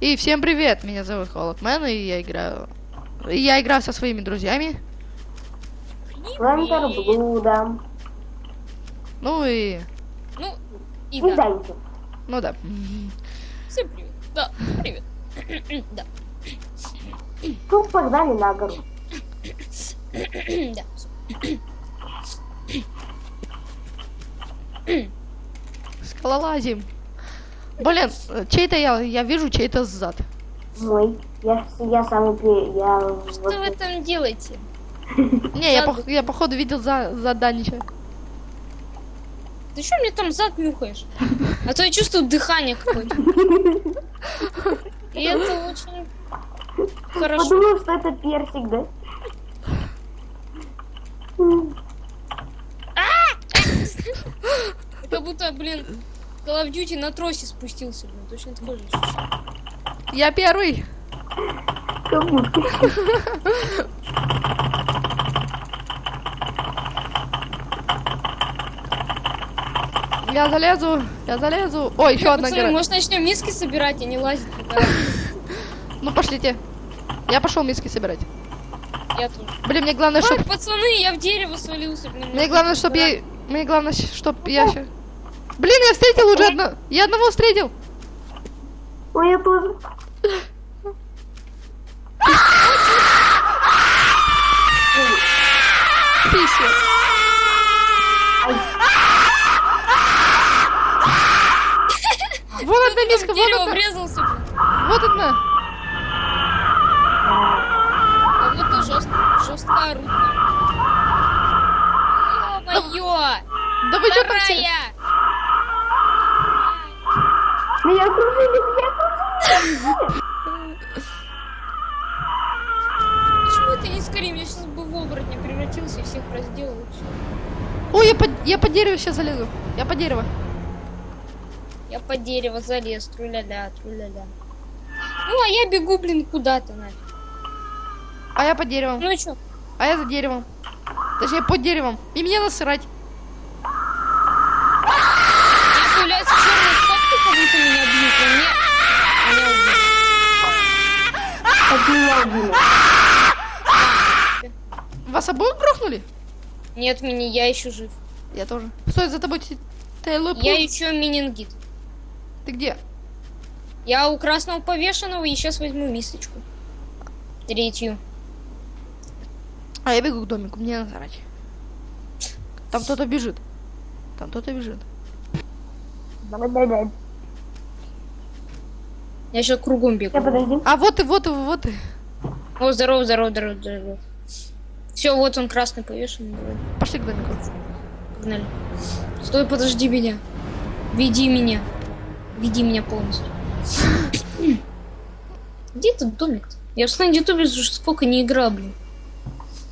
И всем привет, меня зовут Холодмен, и я играю... и Я играю со своими друзьями. Флантер Блуда. Ну и... Ну, и да. Ну да. Всем привет. Да, привет. Да. Ну, погнали на гору. Да. Скалолазим. Блин, чей-то я, я вижу чей-то сзад. Мой. Я, я пе- Я Что вот вы там делаете? Не, я, пох- я походу видел за, за Данича. Ты что мне там зад нюхаешь? А то я чувствую дыхание какое-то. И это очень хорошо. Подумал, что это персик, да? Как будто, блин, Call of Duty на тросе спустился, блин. Точно такой же. Я первый. Я залезу, я залезу. Ой, еще одна Пацаны, гора. может начнем миски собирать, а не лазить? Ну пошлите. Я пошел миски собирать. Я тоже. Блин, мне главное, Ой, чтоб... пацаны, я в дерево свалился, блин. Мне главное, чтоб я... Мне главное, чтоб я... Блин, я встретил уже одно... Я одного встретил. Ой, я тоже. Писец. Вот одна миска, в вот дерево одна. врезался. Вот одна. А вот и жестко, жестко орут. Ё-моё! Да вы что там все? Меня окружили, меня окружили. Почему это не скорее? Я сейчас бы в оборотня превратился и всех разделал. Ой, я под, я под дерево сейчас залезу. Я под дерево. Я под дерево залез, тру-ля-ля, тру-ля-ля. Ну, а я бегу, блин, куда-то нафиг. А я под деревом. Ну и чё? А я за деревом. Точнее, под деревом. И мне насрать. У меня появляются черные стопки, как будто меня бьют, но мне... Убили. Вас обоих грохнули? Нет, меня, я еще жив. Я тоже. Стой, за тобой те- Тейлор Я еще менингит. Ты где? Я у красного повешенного и сейчас возьму мисочку. Третью. А я бегу к домику, мне насрать. Там кто-то бежит. Там кто-то бежит. Да-да-да. Я сейчас кругом Я бегу. подожди. А вот и, вот и, вот и. О, здорово, здорово, здорово, здорово. Все, вот он красный повешенный. Давай, Пошли к домику. погнали. Стой, подожди меня. Веди меня. Веди меня полностью. Где этот домик-то? Я в на ютубе уже сколько не играл, блин.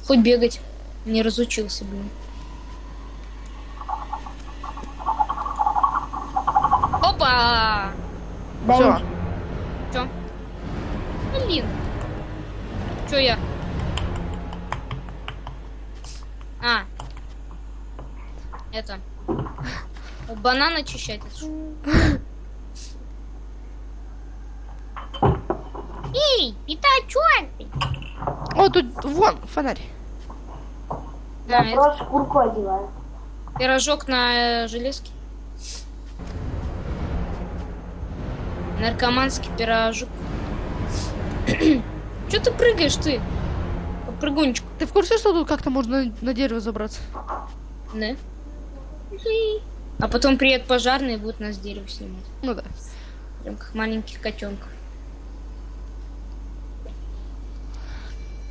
Хоть бегать не разучился, блин. Опа! Все. Чё? Блин. Чё я? А. Это. Банан очищать. Эй, ты? О, тут вон фонарь. Я А, это просто шкурку одеваю. пирожок на э, железке. Наркоманский пирожок. Чё ты прыгаешь ты? Прыгунчик. Ты в курсе, что тут как-то можно на дерево забраться? Да. А потом приедут пожарные и будут нас с дерева снимать. Ну да. Прям как маленьких котенков.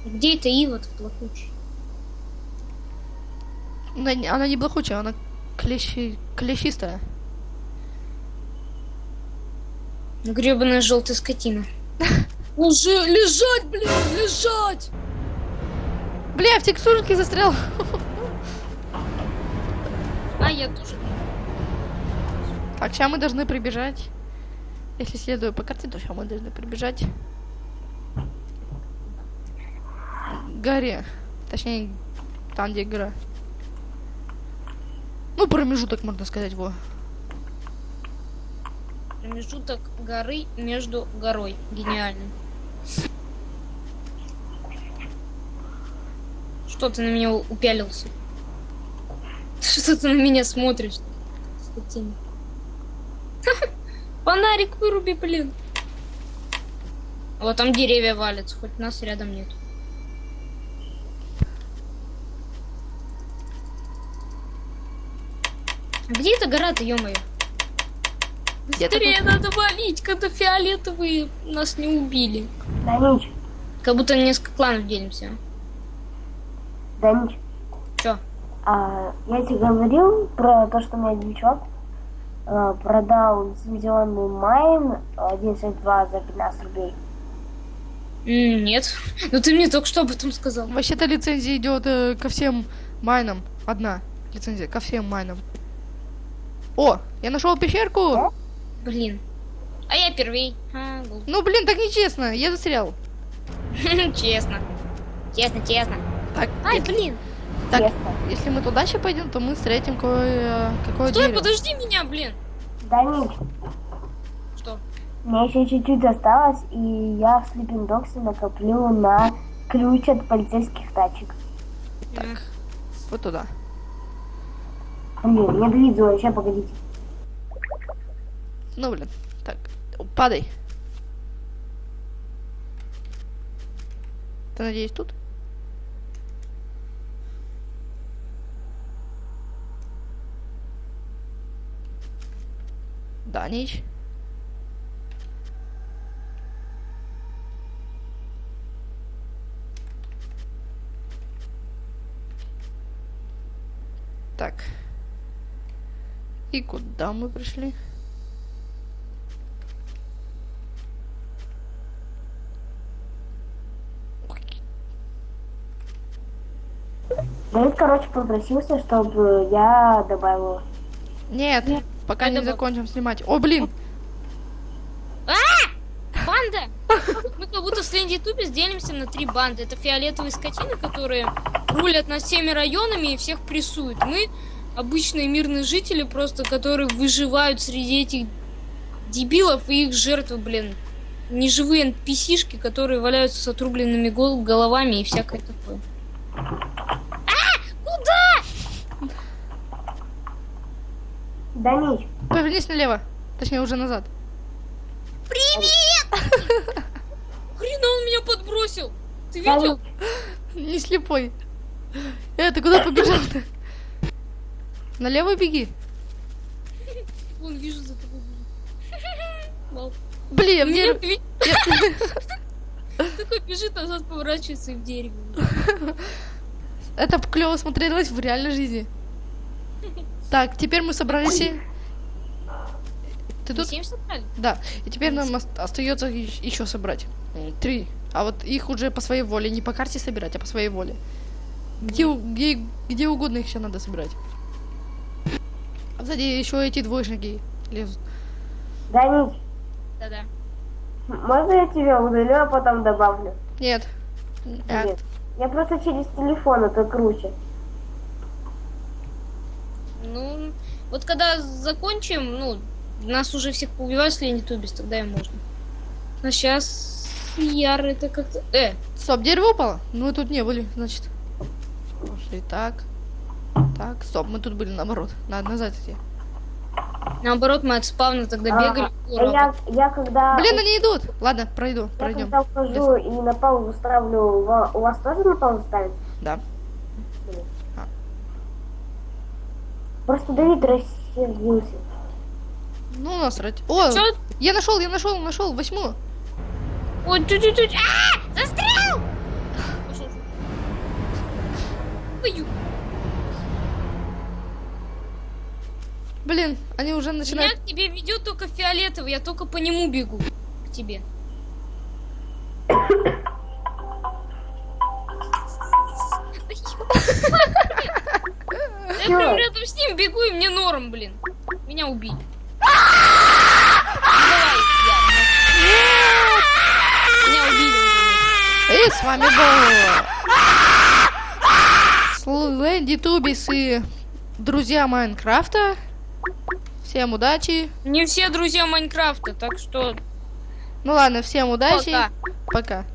Где это ива-то плохучая? Она, не- она не блохучая, она клещи, клещистая. Гребаная желтая скотина. Уже лежать, блин, лежать! Бля, в текстурке застрял. А я тоже. Так, сейчас мы должны прибежать. Если следую по карте, то сейчас мы должны прибежать. к горе. Точнее, там, где гора. Ну, промежуток, можно сказать, во. Промежуток горы между горой. Гениально. Что ты на меня упялился? Что ты на меня смотришь? Скотина. Фонарик выруби, блин. Вот там деревья валятся, хоть нас рядом нет. Где эта гора-то? Где-то Быстрее надо валить, когда фиолетовые нас не убили. Данич, Как будто на несколько кланов делимся. Данич, Чё? а, я тебе говорил про то, что у меня один чувак а, продал лицензионный майн 162 за 15 рублей. Нет. Ну ты мне только что об этом сказал. Вообще-то лицензия идет э, ко всем майнам. Одна лицензия ко всем майнам. О, я нашел пещерку. Блин. А я первей. А. Ну, блин, так нечестно. Я застрял. Честно. Честно, честно. Так, Ай, если, блин. так, Честно. если мы туда сейчас пойдем, то мы встретим кое, какое Стой, дерево. подожди меня, блин. Данич, Что? мне еще чуть-чуть осталось, и я в Sleeping Dogs накоплю на ключ от полицейских тачек. М, Вот туда. Блин, мне двигаться, сейчас погодите. Ну, блин. Так, падай. Ты, надеюсь, тут? Да, Нич. Так. И куда мы пришли? Давид, короче, попросился, чтобы я добавил. Нет, пока не был- закончим снимать. О, блин! Банда! Мы как будто с Лэнди Тубис делимся на три банды. Это фиолетовые скотины, которые рулят над всеми районами и всех прессуют. Мы обычные мирные жители, просто которые выживают среди этих дебилов и их жертвы, блин. Неживые NPC-шки, которые валяются с отрубленными гол- головами и всякое такое. А! Куда? Данич, Повернись налево. Точнее, уже назад. Хрена он меня подбросил! Ты видел? Не слепой. Э, ты куда побежал-то? Налево беги. Вон, вижу за тобой. Вау. Блин, мне... Такой бежит назад, поворачивается и в дерево. Это клево смотрелось в реальной жизни. Так, теперь мы собрались. и- Ты тут? семь собрали? Да. И теперь нам ост- остается еще собрать. Три. А вот их уже по своей воле, не по карте собирать, а по своей воле. Где, где, где угодно их еще надо собирать. А сзади еще эти двоечники лезут. Данич, Да-да. можно я тебя удалю, а потом добавлю? Нет. А, Нет. Я просто через телефон, это круче. Ну, вот когда закончим, ну, нас уже всех поубивают с Ленни Тубис, тогда и можно. Но сейчас Яр это как-то... Э, Стоп, дерево упало? Ну, мы тут не были, значит. Пошли так. Так, стоп, мы тут были наоборот. Надо назад идти. наоборот, мы от спавна тогда А, бегали. а я, я когда... Блин, они идут. Ладно, пройду, Я пройдем. когда ухожу и на паузу ставлю, у ва- у вас тоже на паузу ставится? Да. Просто Давид рассердился. Ну, насрать. О, Чё? я нашел, я нашел, нашел, восьмую. Ой, чуть-чуть. А! Застрял! Блин, они уже Меня начинают... к тебе ведет только фиолетовый, я только по нему бегу. К тебе. Я прям рядом с ним бегу, и мне норм, блин. Меня я. Меня убили. И с вами был Слэнди Тубис и друзья Майнкрафта. Всем Всем удачи. Не все друзья Майнкрафта, так что Ну ладно, всем удачи. пока. Пока.